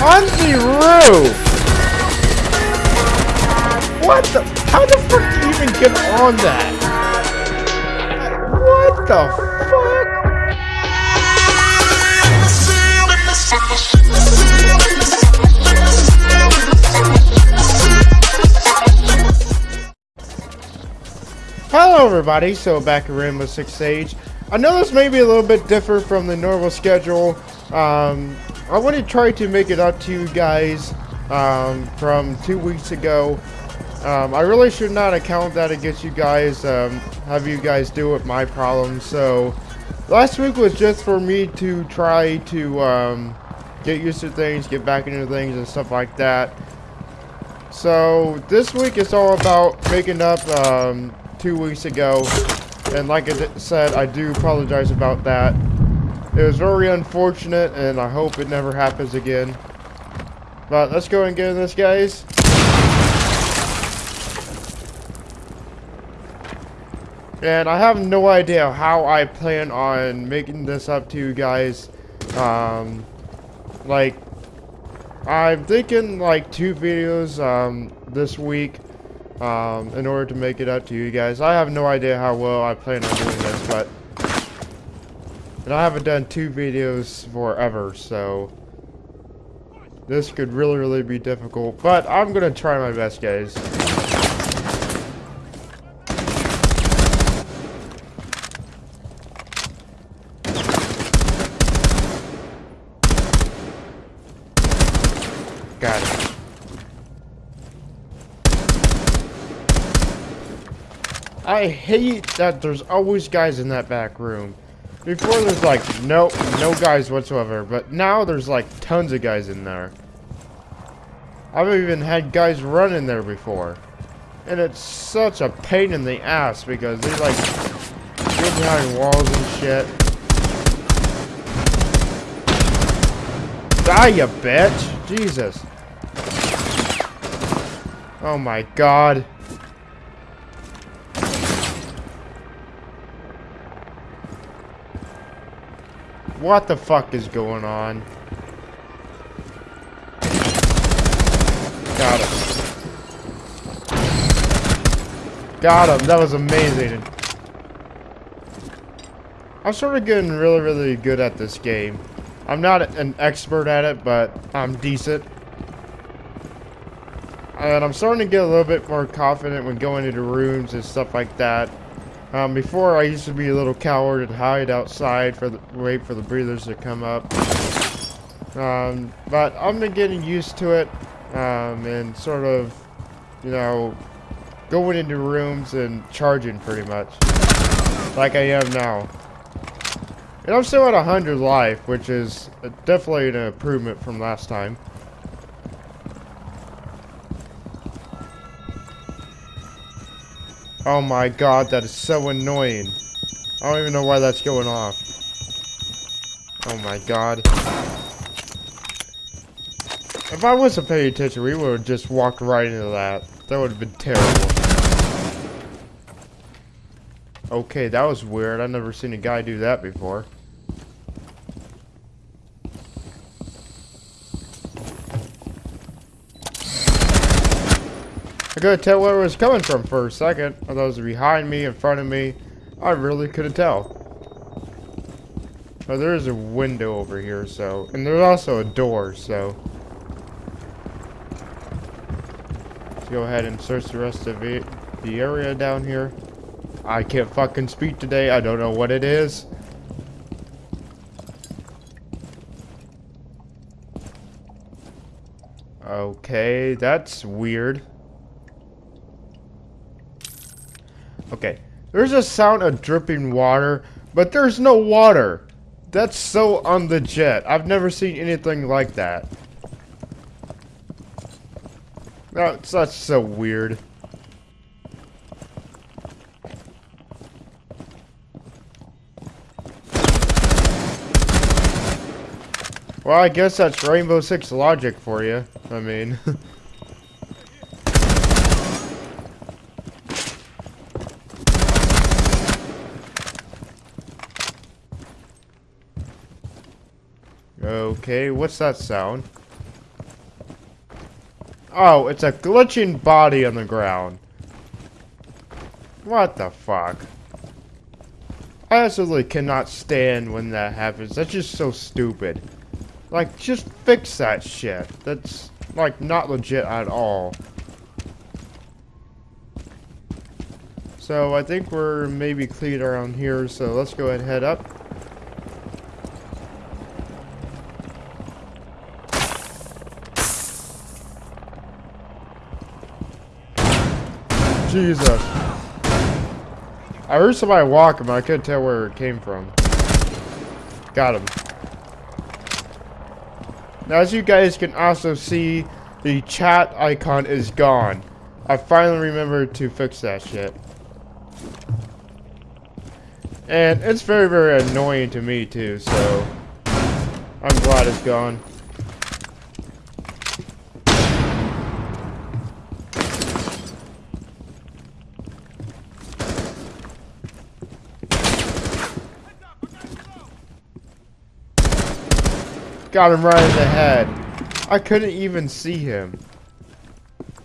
On the roof! What the? How the fuck do you even get on that? What the fuck? Hello everybody, so back at Rainbow Six Siege. I know this may be a little bit different from the normal schedule. Um, I want to try to make it up to you guys um, from two weeks ago. Um, I really should not account that against you guys, um, have you guys deal with my problems. So last week was just for me to try to um, get used to things, get back into things and stuff like that. So this week is all about making up um, two weeks ago. And like I said, I do apologize about that. It was very unfortunate, and I hope it never happens again. But let's go and get in this, guys. And I have no idea how I plan on making this up to you guys. Um, like, I'm thinking like two videos um, this week um, in order to make it up to you guys. I have no idea how well I plan on doing this, but and I haven't done two videos forever, so this could really, really be difficult. But I'm gonna try my best, guys. Got it. I hate that there's always guys in that back room. Before there's like no no guys whatsoever, but now there's like tons of guys in there. I've even had guys run in there before. And it's such a pain in the ass because they like get behind walls and shit. Die you bitch! Jesus. Oh my god. What the fuck is going on? Got him. Got him. That was amazing. I'm sort of getting really, really good at this game. I'm not an expert at it, but I'm decent. And I'm starting to get a little bit more confident when going into rooms and stuff like that. Um, before, I used to be a little coward and hide outside for the wait for the breathers to come up. Um, but I've been getting used to it um, and sort of, you know, going into rooms and charging pretty much, like I am now. And I'm still at 100 life, which is definitely an improvement from last time. Oh my god, that is so annoying. I don't even know why that's going off. Oh my god. If I wasn't paying attention, we would have just walked right into that. That would have been terrible. Okay, that was weird. I've never seen a guy do that before. I couldn't tell where it was coming from for a second. I was behind me, in front of me. I really couldn't tell. Oh, there is a window over here, so... And there's also a door, so... Let's go ahead and search the rest of it, the area down here. I can't fucking speak today. I don't know what it is. Okay, that's weird. Okay. There's a sound of dripping water, but there's no water. That's so on the jet. I've never seen anything like that. That's, that's so weird. Well, I guess that's Rainbow Six logic for you. I mean... Okay, what's that sound? Oh, it's a glitching body on the ground. What the fuck? I absolutely cannot stand when that happens. That's just so stupid. Like, just fix that shit. That's, like, not legit at all. So, I think we're maybe clean around here, so let's go ahead and head up. Jesus. I heard somebody walking, but I couldn't tell where it came from. Got him. Now, as you guys can also see, the chat icon is gone. I finally remembered to fix that shit. And it's very, very annoying to me, too, so... I'm glad it's gone. Got him right in the head. I couldn't even see him.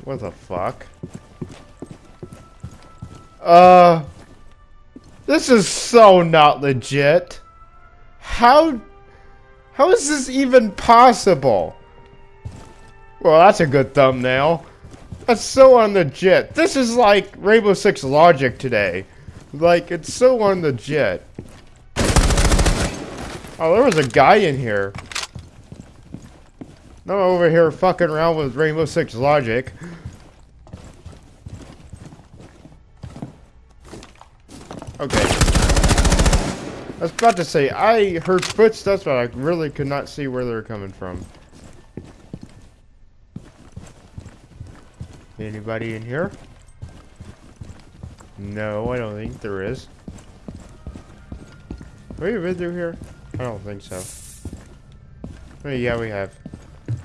What the fuck? Uh... This is so not legit. How... How is this even possible? Well, that's a good thumbnail. That's so unlegit. This is like Rainbow Six logic today. Like, it's so unlegit. Oh, there was a guy in here. I'm over here fucking around with Rainbow Six logic. Okay. I was about to say, I heard footsteps, but I really could not see where they were coming from. Anybody in here? No, I don't think there is. Have we been through here? I don't think so. Oh, yeah, we have.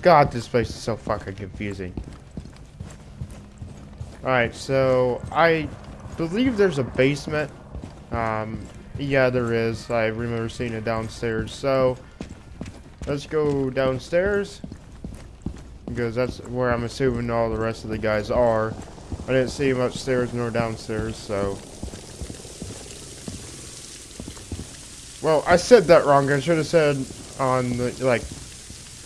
God, this place is so fucking confusing. Alright, so I believe there's a basement. Um, yeah, there is. I remember seeing it downstairs. So, let's go downstairs. Because that's where I'm assuming all the rest of the guys are. I didn't see them upstairs nor downstairs, so... Well, I said that wrong. I should have said on the, like,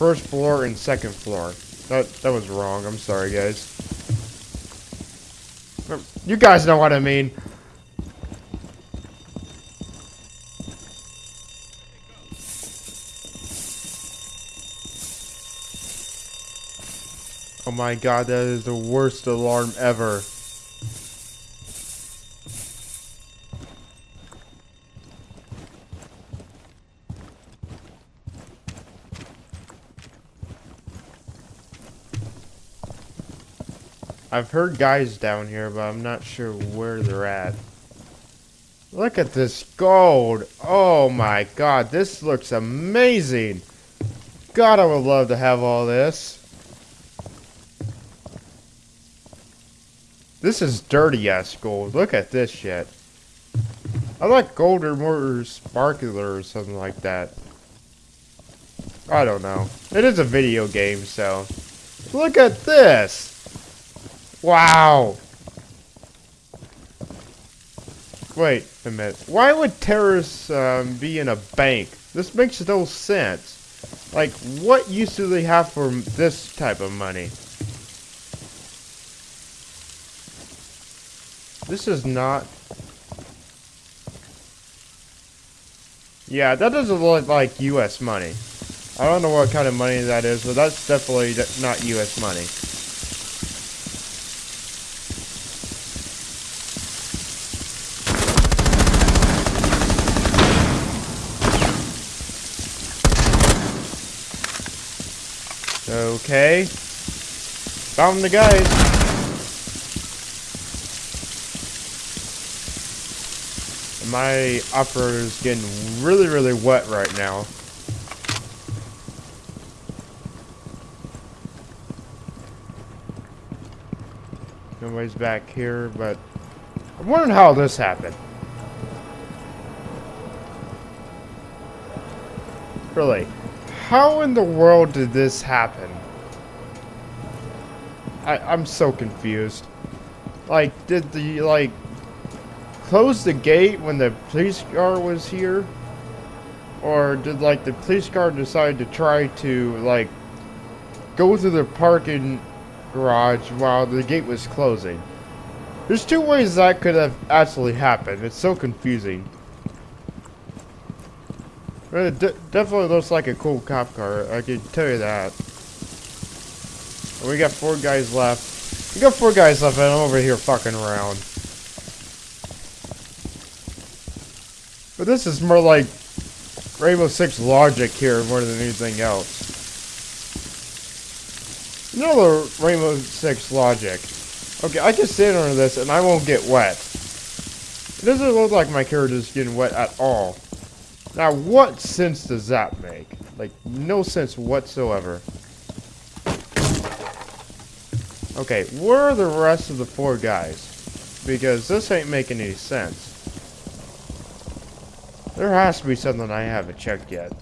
First floor and second floor. That, that was wrong. I'm sorry, guys. You guys know what I mean. Oh my god, that is the worst alarm ever. I've heard guys down here, but I'm not sure where they're at. Look at this gold. Oh my god, this looks amazing. God, I would love to have all this. This is dirty ass gold. Look at this shit. I like gold or more sparkler or something like that. I don't know. It is a video game, so. Look at this. Wow. Wait a minute. Why would terrorists um, be in a bank? This makes no sense. Like, what use do they have for this type of money? This is not... Yeah, that doesn't look like U.S. money. I don't know what kind of money that is, but that's definitely not U.S. money. Okay. Found the guys. My upper is getting really, really wet right now. Nobody's back here, but I'm wondering how this happened. Really, how in the world did this happen? I, I'm so confused. Like, did the, like, close the gate when the police car was here? Or did, like, the police car decide to try to, like, go through the parking garage while the gate was closing? There's two ways that could have actually happened. It's so confusing. It definitely looks like a cool cop car. I can tell you that. And we got four guys left. We got four guys left, and I'm over here fucking around. But this is more like Rainbow Six logic here more than anything else. You know the Rainbow Six logic. Okay, I can stand under this and I won't get wet. It doesn't look like my character is getting wet at all. Now, what sense does that make? Like, no sense whatsoever. Okay, where are the rest of the four guys? Because this ain't making any sense. There has to be something I haven't checked yet.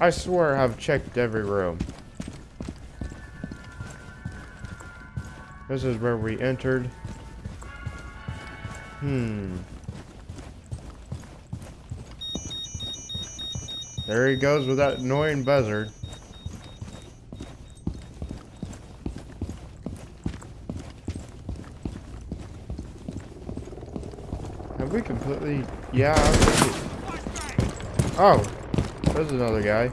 I swear I've checked every room. This is where we entered. Hmm. There he goes with that annoying buzzard. Have we completely... Yeah, Oh, there's another guy.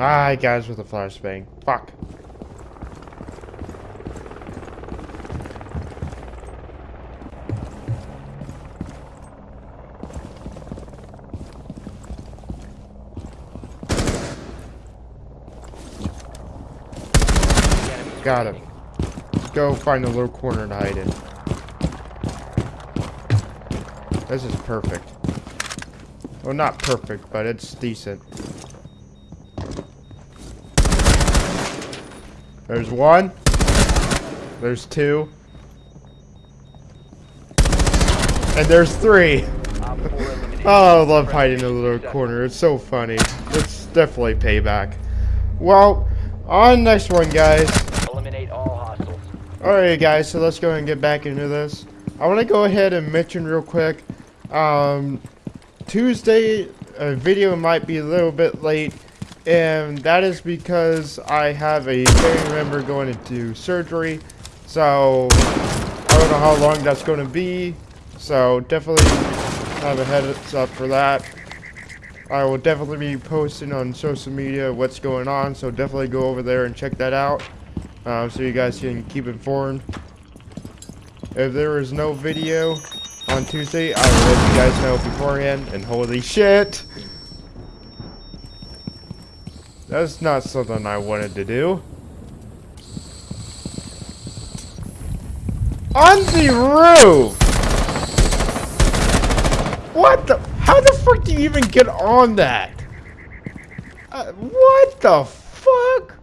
Ah, guys with a flashbang. Fuck. Got him. Go find a little corner to hide in. This is perfect. Well, not perfect, but it's decent. There's one. There's two. And there's three. oh, I love hiding in a little corner. It's so funny. It's definitely payback. Well, on next one, guys. Alright guys, so let's go and get back into this. I want to go ahead and mention real quick, um, Tuesday a video might be a little bit late, and that is because I have a family member going into surgery, so I don't know how long that's going to be, so definitely have a heads up for that. I will definitely be posting on social media what's going on, so definitely go over there and check that out um, so you guys can keep informed. If there is no video on Tuesday, I will let you guys know beforehand, and holy shit! That's not something I wanted to do. On the roof! What the? How the fuck do you even get on that? Uh, what the fuck?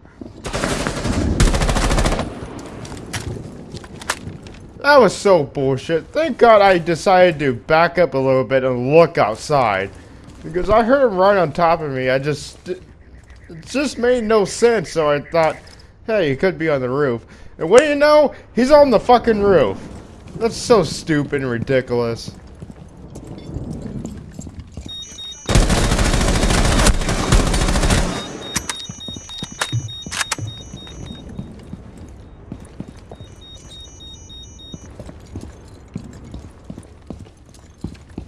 That was so bullshit. Thank God I decided to back up a little bit and look outside. Because I heard him right on top of me. I just... It just made no sense, so I thought, hey, he could be on the roof. And what do you know? He's on the fucking roof. That's so stupid and ridiculous.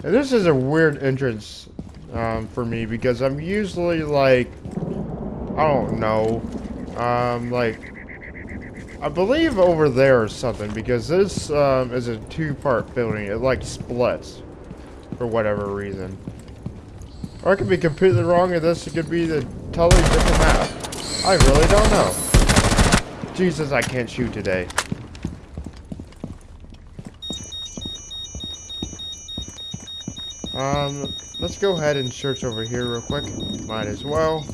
And this is a weird entrance um, for me because I'm usually like, I don't know, um, like, I believe over there or something because this um, is a two-part building. It like splits for whatever reason. Or I could be completely wrong and this could be the totally different map. I really don't know. Jesus, I can't shoot today. Um, let's go ahead and search over here real quick. Might as well.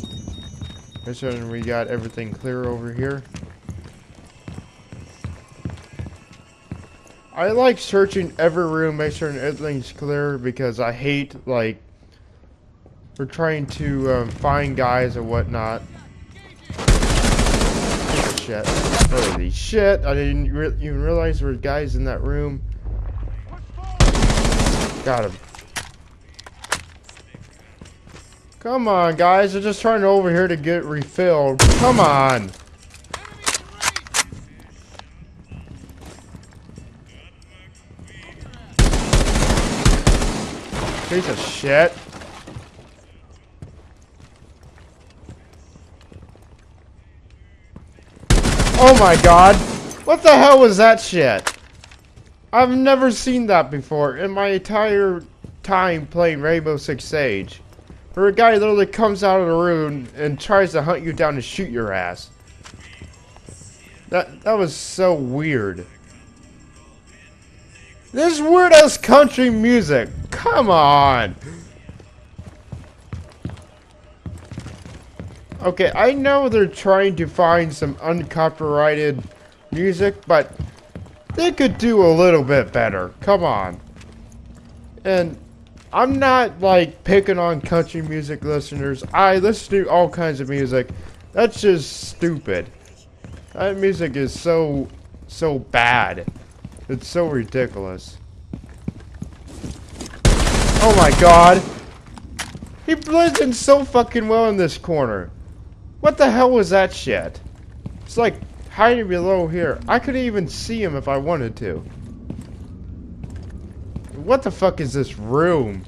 Make sure we got everything clear over here. I like searching every room, make sure everything's clear because I hate, like, we're trying to um, find guys and whatnot. shit. Holy shit. I didn't re even realize there were guys in that room. Got him. Come on, guys. They're just trying to over here to get refilled. Come on. Piece of shit. Oh my god. What the hell was that shit? I've never seen that before in my entire time playing Rainbow Six Siege. Where a guy literally comes out of the room and tries to hunt you down and shoot your ass. That that was so weird. This weird ass country music. Come on. Okay, I know they're trying to find some uncopyrighted music, but they could do a little bit better. Come on. And I'm not like picking on country music listeners. I listen to all kinds of music. That's just stupid. That music is so, so bad. It's so ridiculous. Oh my god. He blends in so fucking well in this corner. What the hell was that shit? It's like hiding below here. I couldn't even see him if I wanted to. What the fuck is this room?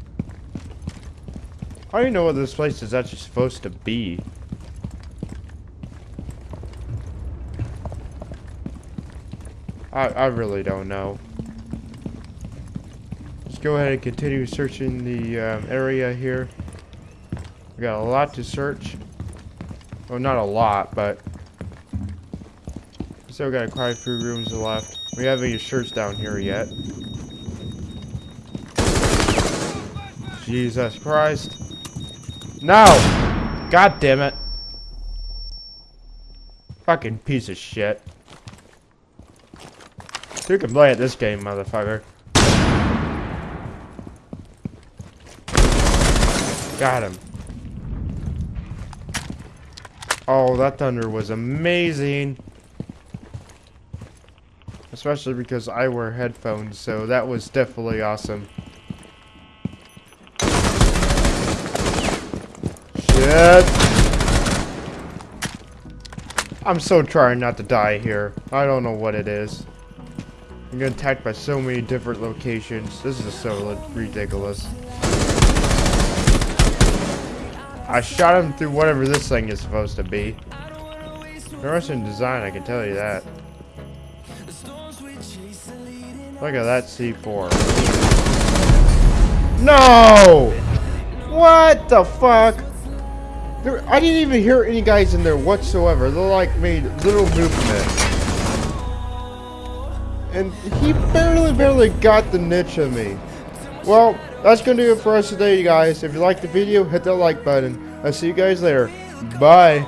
I don't even know what this place is actually supposed to be. I, I really don't know. Let's go ahead and continue searching the um, area here. We got a lot to search. Well, not a lot, but... Still got quite a few rooms left. We haven't any shirts down here yet. Jesus Christ. No! God damn it. Fucking piece of shit. You can play at this game, motherfucker. Got him. Oh, that thunder was amazing. Especially because I wear headphones, so that was definitely awesome. Shit. I'm so trying not to die here. I don't know what it is. I'm getting attacked by so many different locations. This is so ridiculous. I shot him through whatever this thing is supposed to be. Interesting design, I can tell you that. Look at that C4. No! What the fuck? There, I didn't even hear any guys in there whatsoever. They like made little movement. And he barely, barely got the niche of me. Well, that's going to do it for us today, you guys. If you liked the video, hit that like button. I'll see you guys later. Bye.